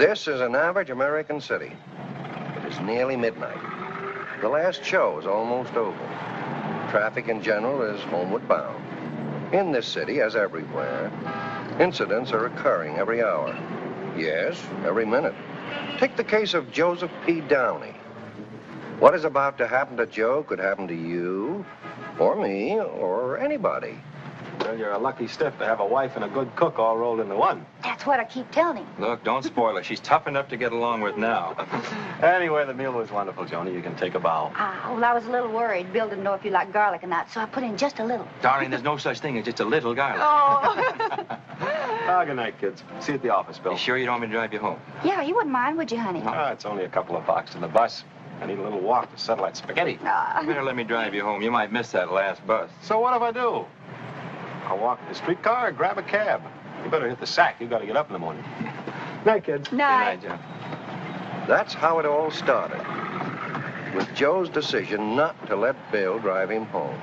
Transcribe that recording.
This is an average American city. It is nearly midnight. The last show is almost over. Traffic in general is homeward bound. In this city, as everywhere, incidents are occurring every hour. Yes, every minute. Take the case of Joseph P. Downey. What is about to happen to Joe could happen to you, or me, or anybody. Well, you're a lucky stiff to have a wife and a good cook all rolled into one. That's what I keep telling him. Look, don't spoil her. She's tough enough to get along with now. Anyway, the meal was wonderful, Joni. You can take a bow. Ah, well, I was a little worried. Bill didn't know if you liked garlic or not, so I put in just a little. Darling, there's no such thing as just a little garlic. Oh. Ah, good night, kids. See you at the office, Bill. You sure you don't want me to drive you home? yeah, you wouldn't mind, would you, honey? Ah, it's only a couple of blocks to the bus. I need a little walk to settle that spaghetti. Ah. You better let me drive you home. You might miss that last bus. So what if I do? I'll walk to the streetcar or grab a cab. You better hit the sack. You got to get up in the morning. Night, kids. Good Night. night, John. That's how it all started. With Joe's decision not to let Bill drive him home.